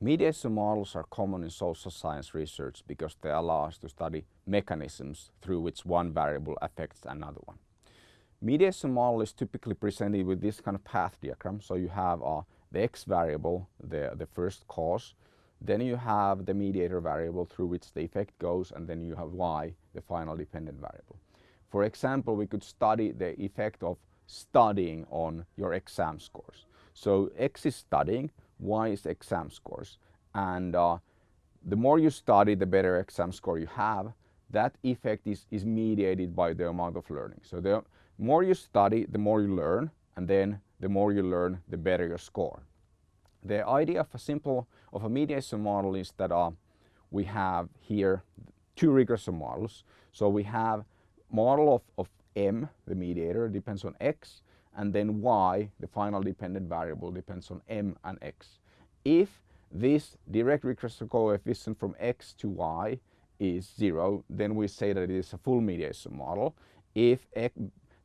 Mediation models are common in social science research because they allow us to study mechanisms through which one variable affects another one. Mediation model is typically presented with this kind of path diagram. So you have uh, the x variable, the, the first cause, then you have the mediator variable through which the effect goes, and then you have y, the final dependent variable. For example, we could study the effect of studying on your exam scores. So x is studying, y is exam scores. And uh, the more you study, the better exam score you have. That effect is, is mediated by the amount of learning. So the more you study, the more you learn, and then the more you learn, the better your score. The idea of a simple of a mediation model is that uh, we have here two regression models. So we have model of, of m, the mediator, depends on x, and then y, the final dependent variable, depends on m and x. If this direct regression coefficient from x to y is zero, then we say that it is a full mediation model. If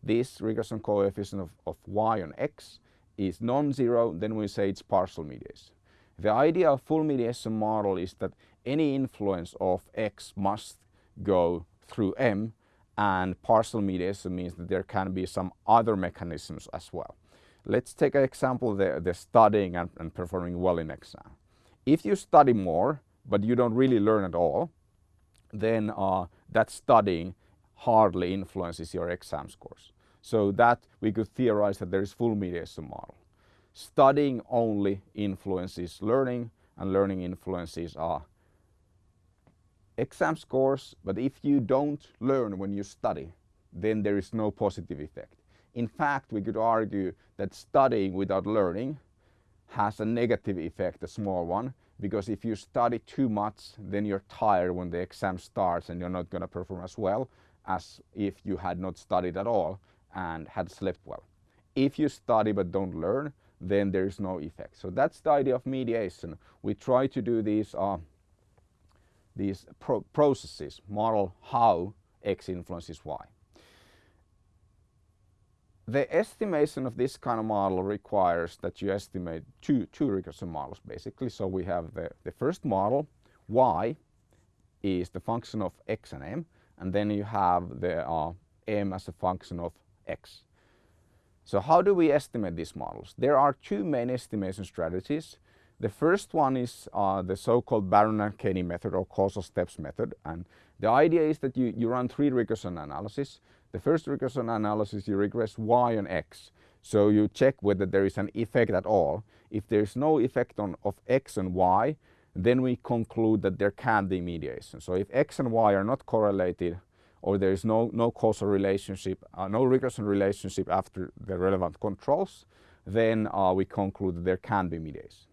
this regression coefficient of, of y on x is non-zero, then we say it's partial mediation. The idea of full mediation model is that any influence of x must go through m and partial mediation means that there can be some other mechanisms as well. Let's take an example, the, the studying and, and performing well in exam. If you study more, but you don't really learn at all, then uh, that studying hardly influences your exam scores. So that we could theorize that there is full mediation model. Studying only influences learning and learning influences are exam scores, but if you don't learn when you study, then there is no positive effect. In fact, we could argue that studying without learning has a negative effect, a small one, because if you study too much, then you're tired when the exam starts and you're not going to perform as well as if you had not studied at all and had slept well. If you study but don't learn, then there is no effect. So that's the idea of mediation. We try to do these, uh, these pro processes, model how X influences Y. The estimation of this kind of model requires that you estimate two, two regression models basically. So we have the, the first model, Y is the function of X and M, and then you have the uh, M as a function of x. So how do we estimate these models? There are two main estimation strategies. The first one is uh, the so-called Baron and Kenny method or causal steps method. And the idea is that you, you run three regression analyses. The first regression analysis, you regress y and x. So you check whether there is an effect at all. If there is no effect on, of x and y, then we conclude that there can be mediation. So if x and y are not correlated, or there is no, no causal relationship, uh, no regression relationship after the relevant controls, then uh, we conclude that there can be mediation.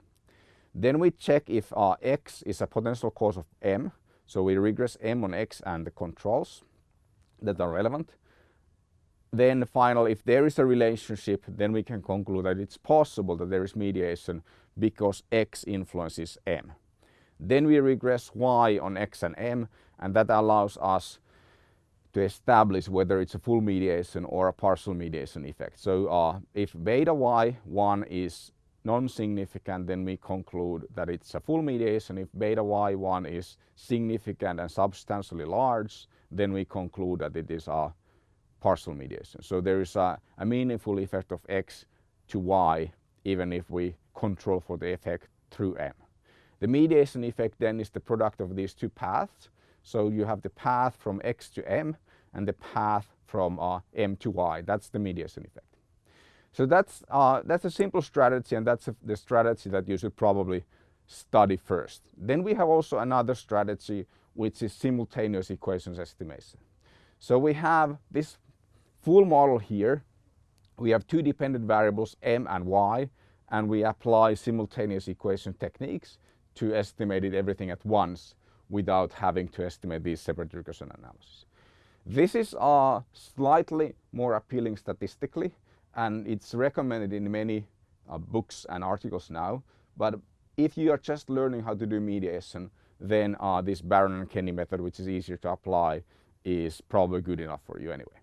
Then we check if uh, x is a potential cause of m. So we regress m on x and the controls that are relevant. Then finally, if there is a relationship, then we can conclude that it's possible that there is mediation because x influences m. Then we regress y on x and m, and that allows us to establish whether it's a full mediation or a partial mediation effect. So uh, if beta y1 is non-significant, then we conclude that it's a full mediation. If beta y1 is significant and substantially large, then we conclude that it is a partial mediation. So there is a, a meaningful effect of x to y, even if we control for the effect through m. The mediation effect then is the product of these two paths. So you have the path from x to m and the path from uh, m to y. That's the mediation effect. So that's, uh, that's a simple strategy and that's a, the strategy that you should probably study first. Then we have also another strategy which is simultaneous equations estimation. So we have this full model here. We have two dependent variables m and y and we apply simultaneous equation techniques to estimate it everything at once without having to estimate these separate regression analysis. This is slightly more appealing statistically and it's recommended in many uh, books and articles now. But if you are just learning how to do mediation, then uh, this Baron and Kenny method, which is easier to apply, is probably good enough for you anyway.